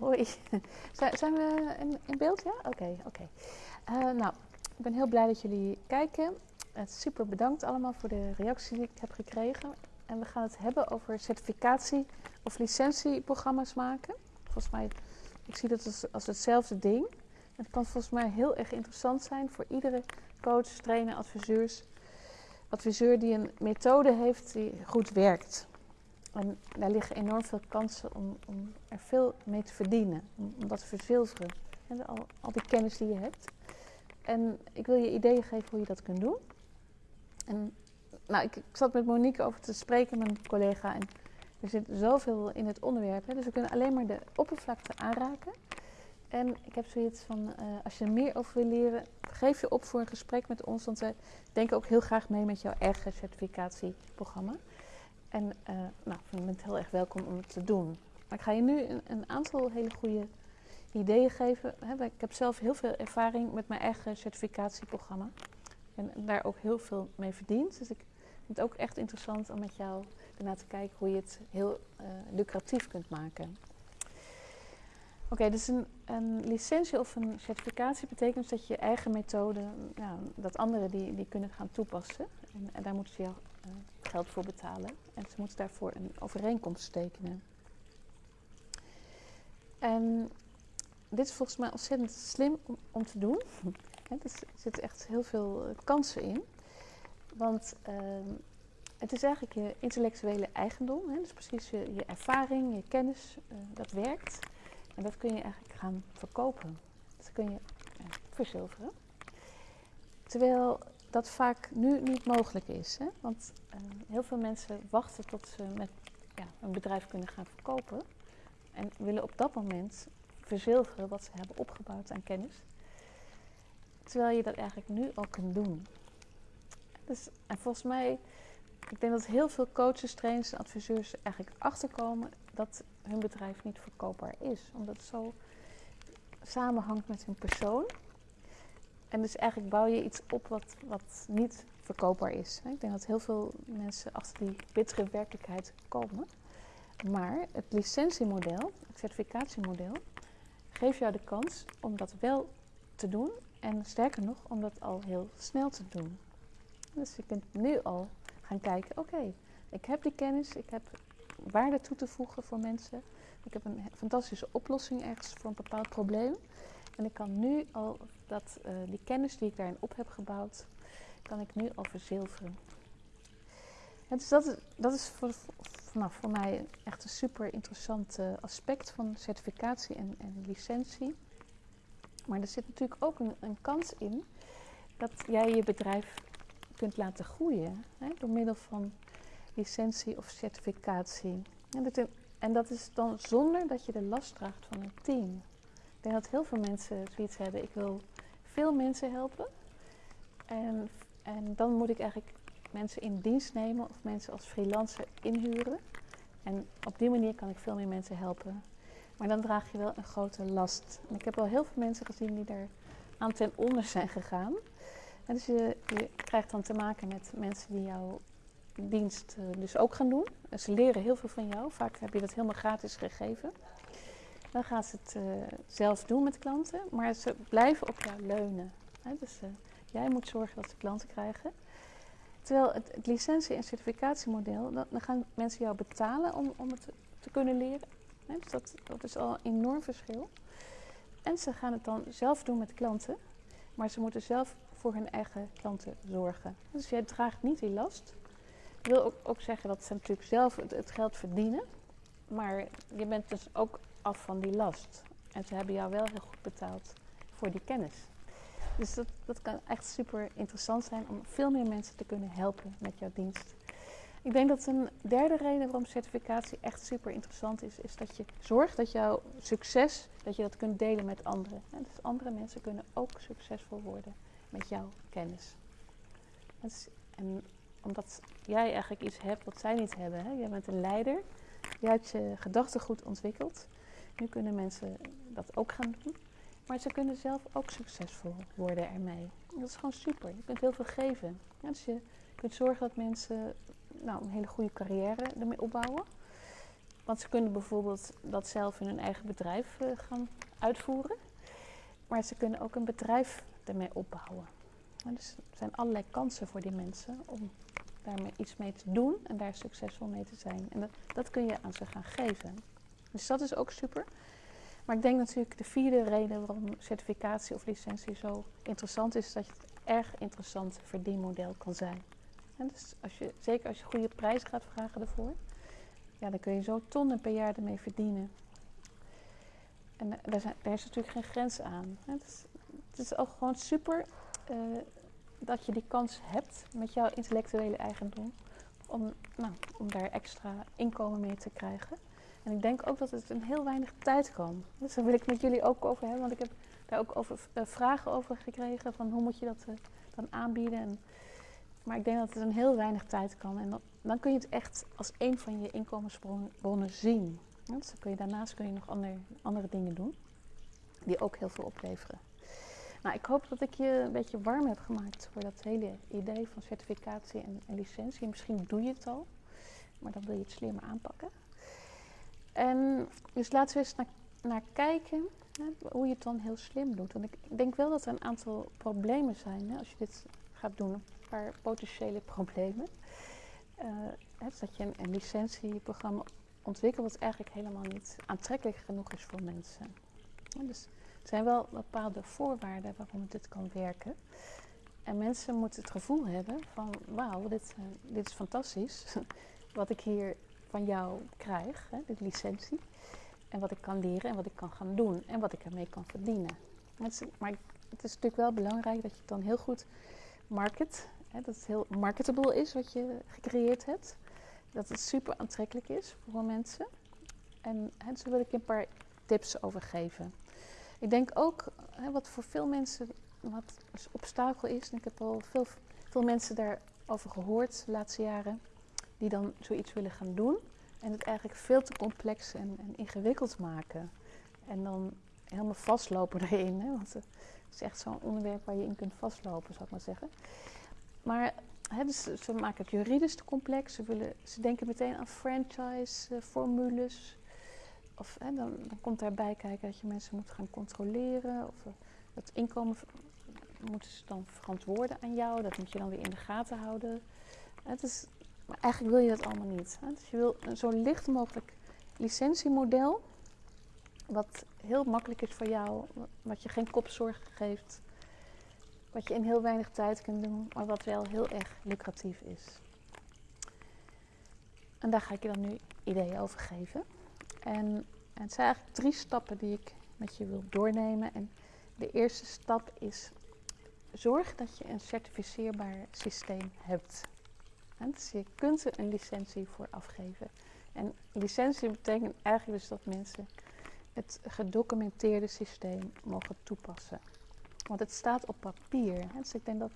Hoi. Zijn we in, beeld? Ja? Oké, oké. Eh, nou, ik ben heel blij dat jullie kijken. Uh, super bedankt allemaal voor de reactie die ik heb gekregen. En we gaan het hebben over certificatie- of licentieprogramma's maken. Volgens mij, ik zie dat als, als hetzelfde ding. Het kan volgens mij heel erg interessant zijn voor iedere coach, trainer, adviseurs, adviseur die een methode heeft die goed werkt. En daar liggen enorm veel kansen om, om er veel mee te verdienen, om, dat te verzilveren. En al, al die kennis die je hebt. En ik wil je ideeën geven hoe je dat kunt doen. En nou, ik, ik zat met Monique over te spreken, mijn collega. En er zit zoveel in het onderwerp. Hè, dus we kunnen alleen maar de oppervlakte aanraken. En ik heb zoiets van, uh, als je er meer over wil leren, geef je op voor een gesprek met ons. Want wij denken ook heel graag mee met jouw eigen certificatieprogramma. En uh, nou, je bent heel erg welkom om het te doen. Maar ik ga je nu een, aantal hele goede ideeën geven. Ik heb zelf heel veel ervaring met mijn eigen certificatieprogramma. En daar ook heel veel mee verdiend. Dus ik vind het ook echt interessant om met jou ernaar te kijken hoe je het heel uh, lucratief kunt maken. Oké, dus een, een, licentie of een certificatie betekent dat je eigen methode, nou, dat anderen die, die kunnen gaan toepassen. En, en daar moeten ze jou geld voor betalen. En ze moeten daarvoor een overeenkomst tekenen. En dit is volgens mij ontzettend slim om, te doen. er zitten echt heel veel uh, kansen in. Want uh, het is eigenlijk je intellectuele eigendom. Hè? Dus precies je, ervaring, je kennis, uh, dat werkt. En dat kun je eigenlijk gaan verkopen. Dat kun je verzilveren. Terwijl dat vaak nu niet mogelijk is. Hè? Want uh, heel veel mensen wachten tot ze met ja, een bedrijf kunnen gaan verkopen. En willen op dat moment verzilveren wat ze hebben opgebouwd aan kennis. Terwijl je dat eigenlijk nu al kunt doen. Dus, en volgens mij, ik denk dat heel veel coaches, trainers en adviseurs eigenlijk achterkomen dat hun bedrijf niet verkoopbaar is. Omdat het zo samenhangt met hun persoon. En dus eigenlijk bouw je iets op wat, wat niet verkoopbaar is. Ik denk dat heel veel mensen achter die bittere werkelijkheid komen. Maar het licentiemodel, het certificatiemodel, geeft jou de kans om dat wel te doen. En sterker nog, om dat al heel snel te doen. Dus je kunt nu al gaan kijken, oké, ik heb die kennis, ik heb waarde toe te voegen voor mensen. Ik heb een fantastische oplossing ergens voor een bepaald probleem. En ik kan nu al dat, uh, die kennis die ik daarin op heb gebouwd, kan ik nu al verzilveren. En dus dat is, dat is voor, nou, voor mij echt een super interessant uh, aspect van certificatie en, en, licentie. Maar er zit natuurlijk ook een, een, kans in dat jij je bedrijf kunt laten groeien hè, door middel van licentie of certificatie. En dat is dan zonder dat je de last draagt van een team. Ik denk dat heel veel mensen zoiets hebben. Ik wil veel mensen helpen. En, en dan moet ik eigenlijk mensen in dienst nemen of mensen als freelancer inhuren. En op die manier kan ik veel meer mensen helpen. Maar dan draag je wel een grote last. En ik heb wel heel veel mensen gezien die er aan ten onder zijn gegaan. Dus je, je krijgt dan te maken met mensen die jouw dienst uh, dus ook gaan doen. En ze leren heel veel van jou. Vaak heb je dat helemaal gratis gegeven. Dan gaan ze het uh, zelf doen met klanten, maar ze blijven op jou leunen. Hè? Dus uh, jij moet zorgen dat ze klanten krijgen. Terwijl het, het licentie- en certificatiemodel, dan, gaan mensen jou betalen om, om het te, kunnen leren. Hè? Dus dat, dat is al een enorm verschil. En ze gaan het dan zelf doen met klanten, maar ze moeten zelf voor hun eigen klanten zorgen. Dus jij draagt niet die last. Ik wil ook, ook zeggen dat ze natuurlijk zelf het geld verdienen, maar je bent dus ook af van die last. En ze hebben jou wel heel goed betaald voor die kennis. Dus dat, dat kan echt super interessant zijn om veel meer mensen te kunnen helpen met jouw dienst. Ik denk dat een derde reden waarom certificatie echt super interessant is, is dat je zorgt dat jouw succes, dat je dat kunt delen met anderen. En dus andere mensen kunnen ook succesvol worden met jouw kennis. En omdat jij eigenlijk iets hebt wat zij niet hebben. Hè? Jij bent een leider, jij hebt je gedachtegoed ontwikkeld. Nu kunnen mensen dat ook gaan doen. Maar ze kunnen zelf ook succesvol worden ermee. Dat is gewoon super. Je kunt heel veel geven. Ja, dus je kunt zorgen dat mensen nou, een hele goede carrière ermee opbouwen. want ze kunnen bijvoorbeeld dat zelf in hun eigen bedrijf eh, gaan uitvoeren. Maar ze kunnen ook een bedrijf ermee opbouwen. En dus er zijn allerlei kansen voor die mensen om daarmee iets mee te doen en daar succesvol mee te zijn. En dat, dat kun je aan ze gaan geven. Dus dat is ook super. Maar ik denk natuurlijk de vierde reden waarom certificatie of licentie zo interessant is, dat het erg interessant verdienmodel kan zijn. Dus als je, zeker als je goede prijs gaat vragen ervoor, ja, dan kun je zo tonnen per jaar ermee verdienen. En daar, zijn, daar is natuurlijk geen grens aan. Het is, het is ook gewoon super uh, dat je die kans hebt met jouw intellectuele eigendom om, nou, om daar extra inkomen mee te krijgen. En ik denk ook dat het in heel weinig tijd kan. Dus daar wil ik met jullie ook over hebben, want ik heb daar ook uh, vragen over gekregen van hoe moet je dat uh, dan aanbieden. En, maar ik denk dat het in heel weinig tijd kan. En dan, kun je het echt als een van je inkomensbronnen zien. dus kun je, daarnaast kun je nog andere, andere dingen doen die ook heel veel opleveren. Nou, ik hoop dat ik je een beetje warm heb gemaakt voor dat hele idee van certificatie en, en licentie. Misschien doe je het al, maar dan wil je het slimmer aanpakken. En dus laten we eens naar, kijken hè, hoe je het dan heel slim doet. Want ik denk wel dat er een aantal problemen zijn hè, als je dit gaat doen. Een paar potentiële problemen. Uh, hè, dat je een, een licentieprogramma ontwikkelt wat eigenlijk helemaal niet aantrekkelijk genoeg is voor mensen. dus er zijn wel bepaalde voorwaarden waarom dit kan werken. En mensen moeten het gevoel hebben van wauw, dit, uh, dit is fantastisch. wat ik hier van jou krijg, hè, de licentie. En wat ik kan leren en wat ik kan gaan doen en wat ik ermee kan verdienen. maar het is natuurlijk wel belangrijk dat je het dan heel goed market, hè, dat het heel marketable is wat je gecreëerd hebt. Dat het super aantrekkelijk is voor mensen. En hè, daar wil ik een paar tips over geven. Ik denk ook, hè, wat voor veel mensen wat een obstakel is, en ik heb al veel, veel mensen daarover gehoord de laatste jaren, die dan zoiets willen gaan doen en het eigenlijk veel te complex en, en ingewikkeld maken. En dan helemaal vastlopen erin, hè, want het is echt zo'n onderwerp waar je in kunt vastlopen, zou ik maar zeggen. Maar hè, dus ze maken het juridisch te complex, ze, willen, ze denken meteen aan franchise-formules. of hè, dan, dan, komt daarbij kijken dat je mensen moet gaan controleren. Of het inkomen moeten ze dan verantwoorden aan jou. Dat moet je dan weer in de gaten houden. Het is, maar eigenlijk wil je dat allemaal niet. Dus je wil een zo licht mogelijk licentiemodel. Wat heel makkelijk is voor jou. Wat je geen kopzorg geeft. Wat je in heel weinig tijd kunt doen. Maar wat wel heel erg lucratief is. En daar ga ik je dan nu ideeën over geven. En, het zijn eigenlijk drie stappen die ik met je wil doornemen. En de eerste stap is zorg dat je een certificeerbaar systeem hebt. Dus je kunt er een licentie voor afgeven. En licentie betekent eigenlijk dus dat mensen het gedocumenteerde systeem mogen toepassen. Want het staat op papier. Dus ik denk dat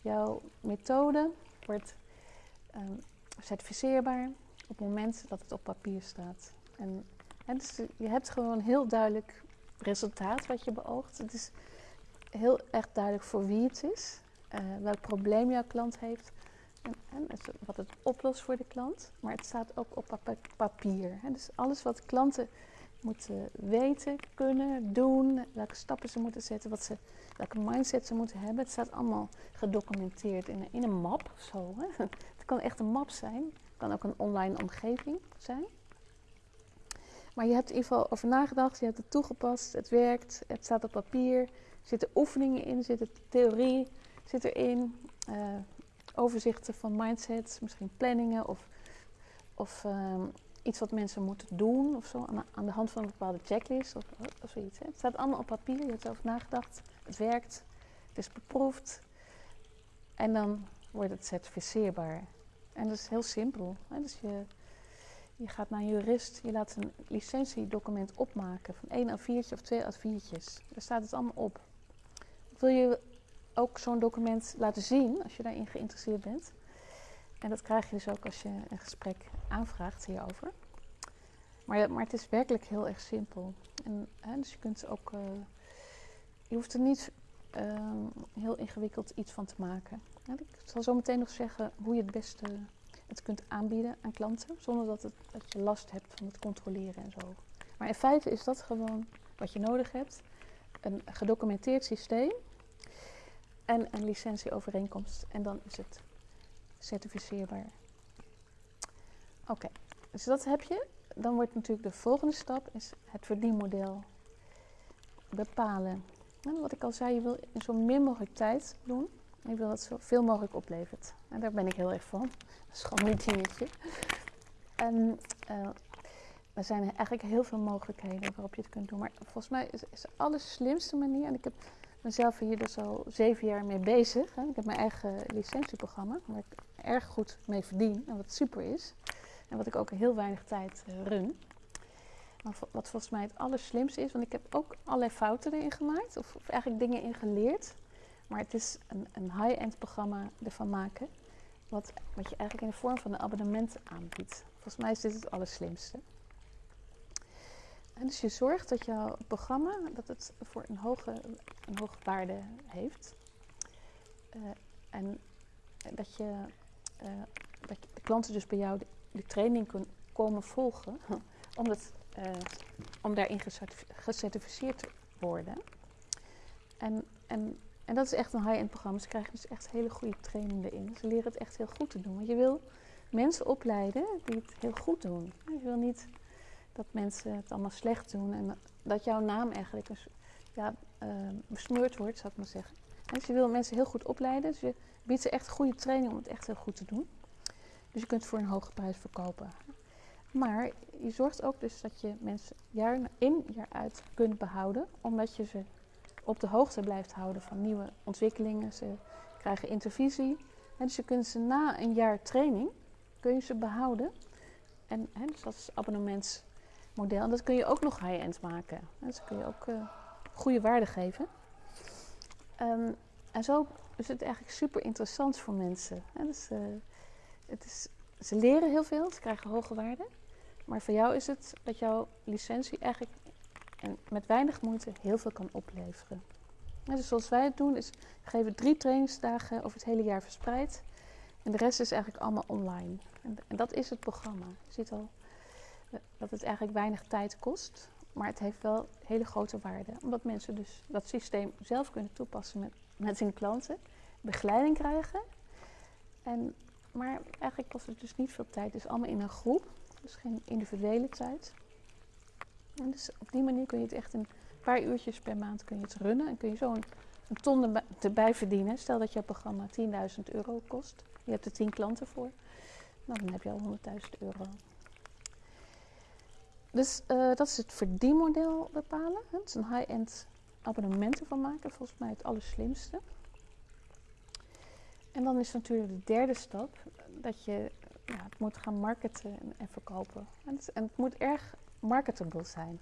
jouw methode wordt um, certificeerbaar op het moment dat het op papier staat. En, dus je hebt gewoon heel duidelijk resultaat wat je beoogt. Het is heel erg duidelijk voor wie het is, uh, welk probleem jouw klant heeft en, wat het oplost voor de klant, maar het staat ook op papier. Dus alles wat klanten moeten weten, kunnen, doen, welke stappen ze moeten zetten, wat ze, welke mindset ze moeten hebben, het staat allemaal gedocumenteerd in, in een map zo. Hè. Het kan echt een map zijn, het kan ook een online omgeving zijn. Maar je hebt in ieder geval over nagedacht, je hebt het toegepast, het werkt, het staat op papier, er zitten oefeningen in, er zit theorie zit erin. Uh, overzichten van mindsets, misschien planningen of, of um, iets wat mensen moeten doen of zo, aan, aan, de hand van een bepaalde checklist of, of zoiets. Hè. Het staat allemaal op papier, je hebt erover nagedacht, het werkt, het is beproefd en dan wordt het certificeerbaar. En dat is heel simpel. Hè. Dus je, je gaat naar een jurist, je laat een licentiedocument opmaken van één A4'tje of twee A4'tjes. Daar staat het allemaal op. Wil je ook zo'n document laten zien als je daarin geïnteresseerd bent. En dat krijg je dus ook als je een gesprek aanvraagt hierover. Maar, maar het is werkelijk heel erg simpel. En, hè, dus je kunt ook. Uh, je hoeft er niet uh, heel ingewikkeld iets van te maken. ik zal zo meteen nog zeggen hoe je het beste het kunt aanbieden aan klanten, zonder dat, het, dat je last hebt van het controleren en zo. Maar in feite is dat gewoon wat je nodig hebt. Een gedocumenteerd systeem en een licentieovereenkomst. En dan is het certificeerbaar. Oké, dus dat heb je. Dan wordt natuurlijk de volgende stap is het verdienmodel bepalen. En wat ik al zei, je wil in zo min mogelijk tijd doen. Je wil dat zoveel mogelijk oplevert. En daar ben ik heel erg van. Dat is gewoon mijn dingetje. En uh, er zijn eigenlijk heel veel mogelijkheden waarop je het kunt doen. Maar volgens mij is, is de allerslimste manier, en ik heb mezelf hier dus al zeven jaar mee bezig. Ik heb mijn eigen licentieprogramma, waar ik erg goed mee verdien en wat super is. En wat ik ook heel weinig tijd uh, run. Maar wat volgens mij het allerslimste is, want ik heb ook allerlei fouten erin gemaakt, of, of eigenlijk dingen in geleerd. Maar het is een, een high-end programma ervan maken, wat, wat je eigenlijk in de vorm van een abonnement aanbiedt. Volgens mij is dit het allerslimste. En dus je zorgt dat jouw programma dat het voor een hoge, een hoge waarde heeft. Uh, en dat je, uh, dat de klanten dus bij jou de, de training kunnen komen volgen, omdat, uh, om daarin gecertificeerd te worden. En, en, en dat is echt een high-end programma. Ze krijgen dus echt hele goede training erin. Ze leren het echt heel goed te doen. Want je wil mensen opleiden die het heel goed doen. Je wil niet dat mensen het allemaal slecht doen en dat jouw naam eigenlijk ja, uh, besmeurd wordt, zou ik maar zeggen. dus je wil mensen heel goed opleiden, dus je biedt ze echt goede training om het echt heel goed te doen. Dus je kunt het voor een hoge prijs verkopen. Maar je zorgt ook dus dat je mensen jaar in, jaar uit kunt behouden, omdat je ze op de hoogte blijft houden van nieuwe ontwikkelingen. Ze krijgen intervisie. En dus je kunt ze na een jaar training, kun je ze behouden. En hè, dus dat is dat kun je ook nog high-end maken. Dus kun je ook uh, goede waarde geven. Um, en zo is het eigenlijk super interessant voor mensen. Dus, uh, het is, ze leren heel veel, ze krijgen hoge waarde. Maar voor jou is het dat jouw licentie eigenlijk en met weinig moeite heel veel kan opleveren. En dus zoals wij het doen, is we geven drie trainingsdagen over het hele jaar verspreid. En de rest is eigenlijk allemaal online. En, dat is het programma. Je ziet al eh, dat het eigenlijk weinig tijd kost. Maar het heeft wel hele grote waarde. Omdat mensen dus dat systeem zelf kunnen toepassen met, met hun klanten. Begeleiding krijgen. En, maar eigenlijk kost het dus niet veel tijd. Is allemaal in een groep. Dus geen individuele tijd. Dus op die manier kun je het echt een paar uurtjes per maand kun je het runnen. En kun je zo een, ton erbij verdienen. Stel dat je programma 10.000 euro kost. Je hebt er 10 klanten voor. Nou, dan heb je al 100.000 euro. Dus uh, dat is het verdienmodel bepalen. Het is een high-end abonnementen van maken. Volgens mij het allerslimste. En dan is natuurlijk de derde stap dat je ja, het moet gaan marketen en, en verkopen. En het, en het, moet erg marketable zijn.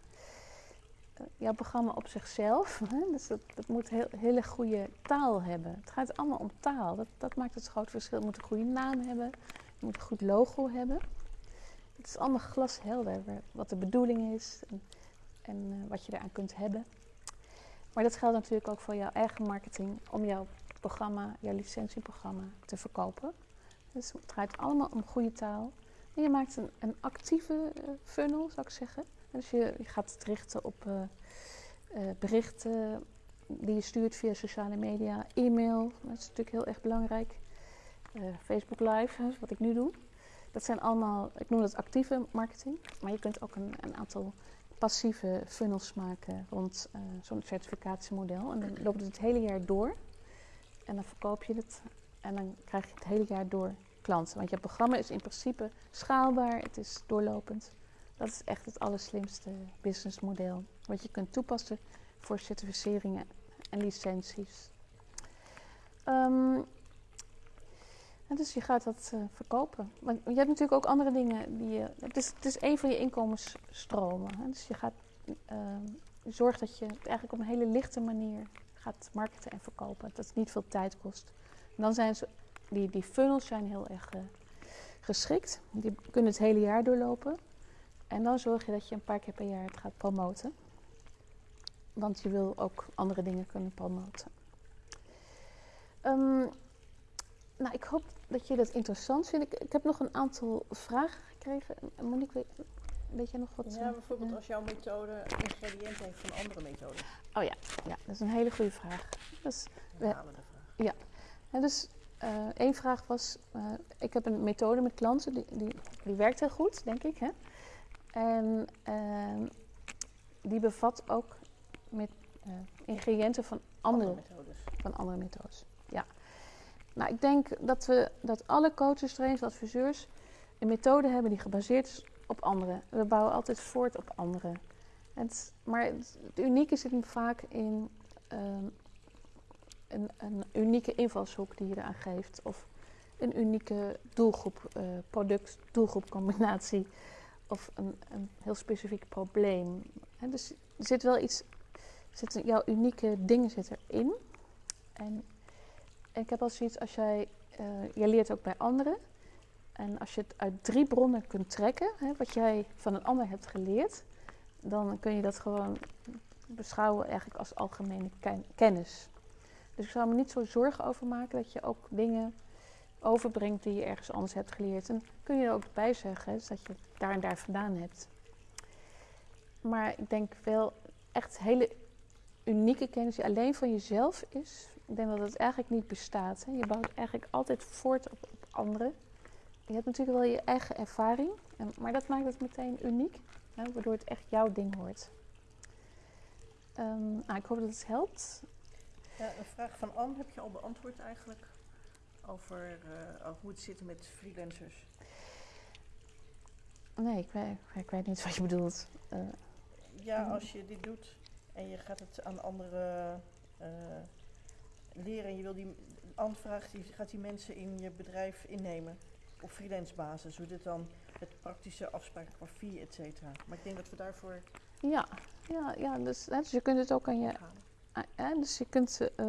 Uh, jouw programma op zichzelf, hè, dus dat, dat moet heel, hele goede taal hebben. Het gaat allemaal om taal. Dat, dat maakt het groot verschil. Het moet een goede naam hebben. Het moet een goed logo hebben. Het is allemaal glashelder wat de bedoeling is en, en uh, wat je eraan kunt hebben. Maar dat geldt natuurlijk ook voor jouw eigen marketing om jouw programma, jouw licentieprogramma te verkopen. Dus het draait allemaal om goede taal. En je maakt een, een actieve uh, funnel, zou ik zeggen. Dus je, gaat het richten op uh, berichten die je stuurt via sociale media, e-mail. Dat is natuurlijk heel erg belangrijk. Facebook Live, wat ik nu doe. Dat zijn allemaal, ik noem dat actieve marketing. Maar je kunt ook een, een aantal passieve funnels maken rond zo'n certificatiemodel. En dan loopt het het hele jaar door. En dan verkoop je het en dan krijg je het hele jaar door klanten. Want je programma is in principe schaalbaar, het is doorlopend. Dat is echt het allerslimste businessmodel. Wat je kunt toepassen voor certificeringen en licenties. Um, dus je gaat dat uh, verkopen. Want je hebt natuurlijk ook andere dingen die je. Het is, het is een van je inkomensstromen. Hè? Dus je gaat uh, zorgt dat je het eigenlijk op een hele lichte manier gaat marketen en verkopen. Dat het niet veel tijd kost. Dan zijn die, die funnels zijn heel erg uh, geschikt. Die kunnen het hele jaar doorlopen. En dan zorg je dat je een paar keer per jaar het gaat promoten. Want je wil ook andere dingen kunnen promoten. Um, nou, ik hoop dat je dat interessant vindt. Ik, ik heb nog een aantal vragen gekregen. Monique, weet, weet jij nog wat? Ja, eh, bijvoorbeeld ja? als jouw methode ingrediënten heeft van andere methoden. Oh ja, ja, dat is een hele goede vraag. Dus, Ja. we vraag. en dus eh, één vraag was, eh, ik heb een methode met klanten, die, die, die werkt heel goed, denk ik. Hè? En ehm, die bevat ook met ingrediënten van andere methodes. van andere methodes. Ja. Nou, ik denk dat we dat alle coaches, trainers, adviseurs een methode hebben die gebaseerd is op anderen. We bouwen altijd voort op anderen. Het, maar het, het unieke zit hem vaak in ehm, een, een unieke invalshoek die je eraan geeft. Of een unieke doelgroep, eh product-doelgroepcombinatie. Of een, een heel specifiek probleem. Dus er zit wel iets, zit, jouw unieke dingen zitten erin. En ik heb al zoiets, als jij, eh jij leert ook bij anderen. En als je het uit drie bronnen kunt trekken, hè, wat jij van een ander hebt geleerd, dan kun je dat gewoon beschouwen eigenlijk als algemene ken- kennis. Dus ik zou me niet zo zorgen over maken dat je ook dingen overbrengt die je ergens anders hebt geleerd. En kun je er ook bij zeggen, dat je het daar en daar vandaan hebt. Maar ik denk wel echt hele unieke kennis die alleen van jezelf is. Ik denk dat het eigenlijk niet bestaat. Hè. Je bouwt eigenlijk altijd voort op, op anderen. Je hebt natuurlijk wel je eigen ervaring, maar dat maakt het meteen uniek, hè, waardoor het echt jouw ding wordt. Ehm, nou, ik hoop dat het helpt. Ja, een vraag van Anne heb je al beantwoord eigenlijk. Over, eh, over hoe het zit met freelancers. Nee, ik weet, ik weet niet wat je bedoelt. Eh, Ja, Mhm. als je dit doet en je gaat het aan anderen eh, leren en je wil die Anne vraagt, die gaat die mensen in je bedrijf innemen op freelance basis. Hoe dit dan met praktische afspraken qua fee, et cetera. Maar ik denk dat we daarvoor ja, ja, ja dus, hè, dus je kunt het ook aan je ja, dus je kunt eh,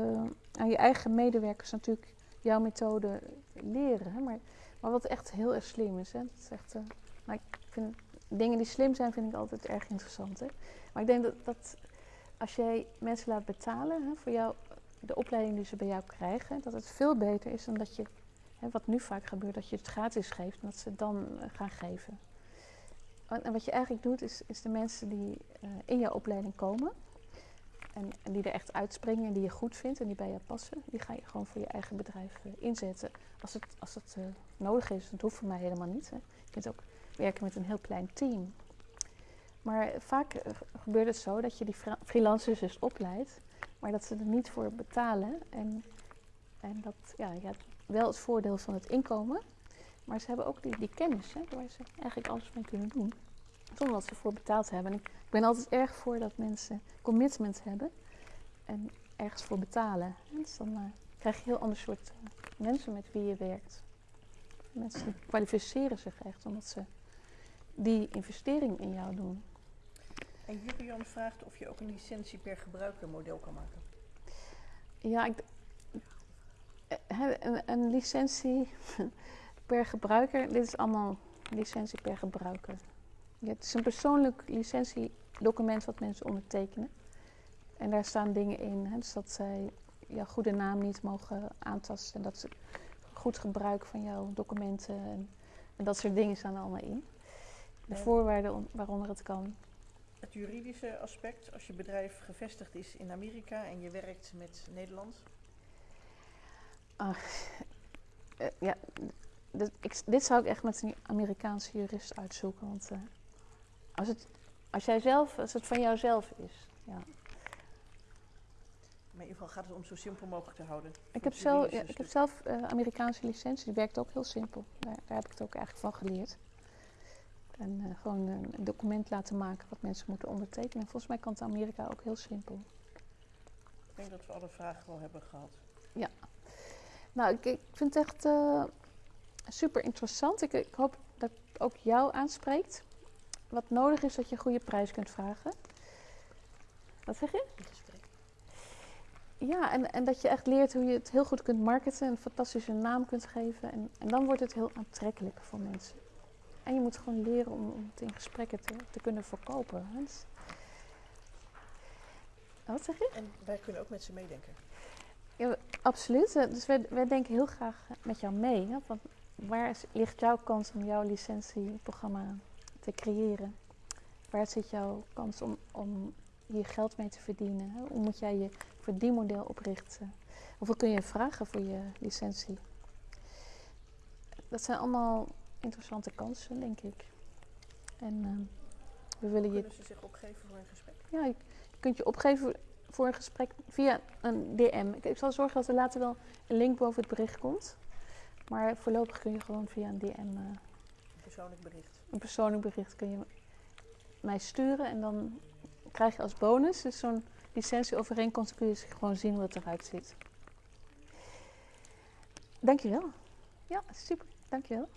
aan je eigen medewerkers natuurlijk jouw methode leren. Hè? Maar, maar wat echt heel erg slim is. Hè? Dat is echt, eh, maar ik vind, dingen die slim zijn, vind ik altijd erg interessant. Hè? Maar ik denk dat, dat als jij mensen laat betalen hè, voor jou, de opleiding die ze bij jou krijgen, dat het veel beter is dan dat je, hè, wat nu vaak gebeurt, dat je het gratis geeft en dat ze het dan eh, gaan geven. En, wat je eigenlijk doet, is, is de mensen die eh, in jouw opleiding komen, en, die er echt uitspringen en die je goed vindt en die bij je passen, die ga je gewoon voor je eigen bedrijf eh, inzetten. Als het, als het nodig is, dat hoeft voor mij helemaal niet. Hè. Je kunt ook werken met een heel klein team. Maar vaak gebeurt het zo dat je die freelancers dus opleidt, maar dat ze er niet voor betalen. En, en dat, ja, je hebt wel het voordeel van het inkomen, maar ze hebben ook die, die kennis, hè, waar ze eigenlijk alles mee kunnen doen. Zonder dat ze ervoor betaald hebben. En ik ik ben altijd erg voor dat mensen commitment hebben en ergens voor betalen. Dus dan eh, krijg je een heel ander soort eh, mensen met wie je werkt. Mensen kwalificeren zich echt omdat ze die investering in jou doen. En Jurian vraagt of je ook een licentie per gebruiker model kan maken. Ja, ik, een, een licentie per gebruiker, dit is allemaal licentie per gebruiker. Ja, het is een persoonlijk licentiedocument wat mensen ondertekenen. En daar staan dingen in, hè, dus dat zij jouw goede naam niet mogen aantasten. En dat ze goed gebruik van jouw documenten en, en dat soort dingen staan er allemaal in. De En- voorwaarden on- waaronder het kan. Het juridische aspect, als je bedrijf gevestigd is in Amerika en je werkt met Nederland. Eh, ja, dit, ik, dit zou ik echt met een Amerikaanse jurist uitzoeken. Want eh, als, het, als, jij zelf, als het van jouzelf is. Ja. Maar in ieder geval gaat het om zo simpel mogelijk te houden. Ik, heb zelf, ja, ik heb zelf eh, Amerikaanse licentie, die werkt ook heel simpel. Daar, daar heb ik het ook eigenlijk van geleerd. En eh, gewoon een, document laten maken wat mensen moeten ondertekenen. Volgens mij kan het in Amerika ook heel simpel. Ik denk dat we alle vragen wel hebben gehad. Nou, ik, ik vind het echt eh, super interessant. Ik, ik hoop dat het ook jou aanspreekt. Wat nodig is dat je een goede prijs kunt vragen. Wat zeg je? In gesprek. Ja, en, en dat je echt leert hoe je het heel goed kunt marketen en een fantastische naam kunt geven. En, en dan wordt het heel aantrekkelijk voor mensen. En je moet gewoon leren om, om het in gesprekken te, te kunnen verkopen. Dus- Wat zeg je? En wij kunnen ook met ze meedenken. Ja, absoluut. Eh, Dus wij, wij denken heel graag met jou mee. Hè? Want waar is- ligt jouw kans om jouw licentieprogramma te creëren? Waar zit jouw kans om, om hier geld mee te verdienen? hè? Hoe moet jij je verdienmodel oprichten? Hoeveel kun je vragen voor je licentie? Dat zijn allemaal interessante kansen, denk ik. En ehm, we willen je Kunnen ze zich opgeven voor een gesprek? ja, je kunt je opgeven voor een gesprek via een DM. Ik, ik zal zorgen dat er later wel een link boven het bericht komt. Maar voorlopig kun je gewoon via een DM, eh, Een persoonlijk bericht. een persoonlijk bericht, kun je mij sturen. En dan krijg je als bonus dus zo'n licentieovereenkomst. kun je dus gewoon zien hoe het eruit ziet. Dankjewel. Ja, super. Dankjewel.